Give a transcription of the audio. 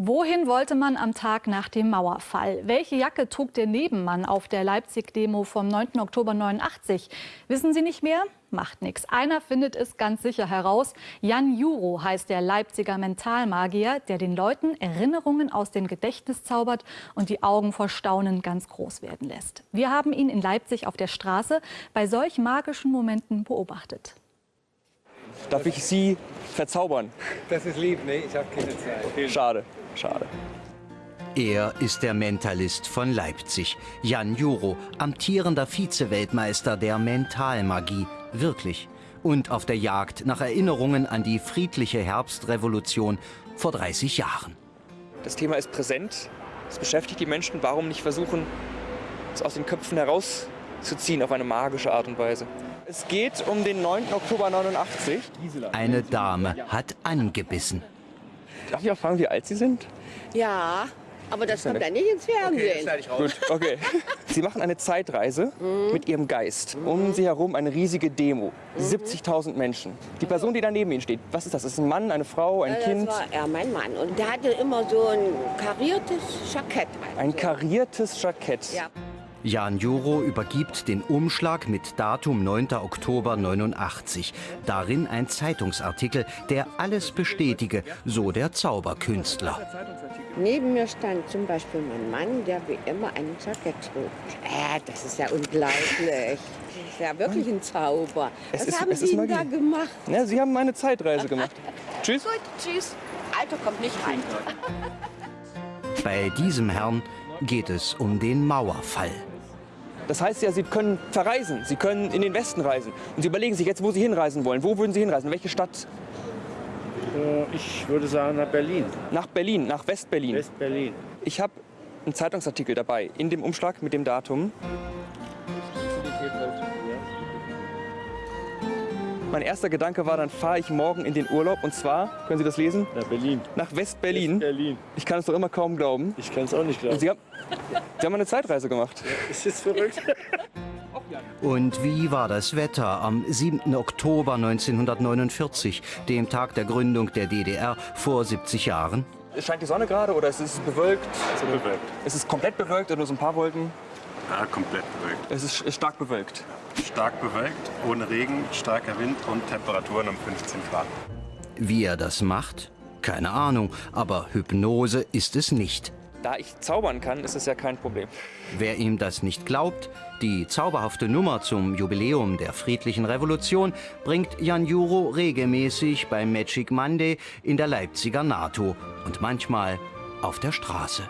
Wohin wollte man am Tag nach dem Mauerfall? Welche Jacke trug der Nebenmann auf der Leipzig-Demo vom 9. Oktober 89? Wissen Sie nicht mehr? Macht nichts. Einer findet es ganz sicher heraus. Jan Juro heißt der Leipziger Mentalmagier, der den Leuten Erinnerungen aus dem Gedächtnis zaubert und die Augen vor Staunen ganz groß werden lässt. Wir haben ihn in Leipzig auf der Straße bei solch magischen Momenten beobachtet. Darf ich Sie verzaubern? Das ist lieb, ne? Ich habe keine Zeit. Okay. Schade, schade. Er ist der Mentalist von Leipzig, Jan Juro, amtierender Vize-Weltmeister der Mentalmagie, wirklich. Und auf der Jagd nach Erinnerungen an die friedliche Herbstrevolution vor 30 Jahren. Das Thema ist präsent, es beschäftigt die Menschen. Warum nicht versuchen, es aus den Köpfen herauszuziehen auf eine magische Art und Weise? Es geht um den 9. Oktober 89. Eine Dame hat angebissen. Darf ich auch fragen, wie alt Sie sind? Ja, aber das kommt ja nicht ins Fernsehen. Okay, Gut, okay. Sie machen eine Zeitreise mhm. mit Ihrem Geist. Um Sie herum eine riesige Demo. Mhm. 70.000 Menschen. Die Person, die da neben Ihnen steht, was ist das? Ist das ein Mann, eine Frau, ein ja, Kind? Das war ja, mein Mann. Und der hatte immer so ein kariertes Jackett. Ein kariertes Jackett? Ja. Jan Juro übergibt den Umschlag mit Datum 9. Oktober 89. Darin ein Zeitungsartikel, der alles bestätige, so der Zauberkünstler. Neben mir stand zum Beispiel mein Mann, der wie immer einen Jackett trug. Äh, das ist ja unglaublich. Das ist ja wirklich ein Zauber. Es Was ist, haben Sie denn da gemacht? Ja, Sie haben eine Zeitreise gemacht. tschüss. Gut, tschüss. Alter kommt nicht rein. Bei diesem Herrn geht es um den Mauerfall. Das heißt ja, Sie können verreisen, Sie können in den Westen reisen. Und Sie überlegen sich jetzt, wo Sie hinreisen wollen. Wo würden Sie hinreisen? Welche Stadt? Äh, ich würde sagen nach Berlin. Nach Berlin, nach West-Berlin. West-Berlin. Ich habe einen Zeitungsartikel dabei, in dem Umschlag mit dem Datum. Mein erster Gedanke war, dann fahre ich morgen in den Urlaub und zwar, können Sie das lesen? Nach Berlin. Nach West-Berlin. West-Berlin. Ich kann es doch immer kaum glauben. Ich kann es auch nicht glauben. Sie haben, Sie haben eine Zeitreise gemacht. Ja, ist jetzt verrückt. Und wie war das Wetter am 7. Oktober 1949, dem Tag der Gründung der DDR vor 70 Jahren? Scheint die Sonne gerade oder ist es bewölkt? Bewölkt. Ist es komplett bewölkt oder nur so ein paar Wolken? Ja, komplett bewölkt. Es ist stark bewölkt. Stark bewölkt, ohne Regen, starker Wind und Temperaturen um 15 Grad. Wie er das macht? Keine Ahnung, aber Hypnose ist es nicht. Da ich zaubern kann, ist es ja kein Problem. Wer ihm das nicht glaubt, die zauberhafte Nummer zum Jubiläum der friedlichen Revolution bringt Jan Juro regelmäßig beim Magic Monday in der Leipziger NATO und manchmal auf der Straße.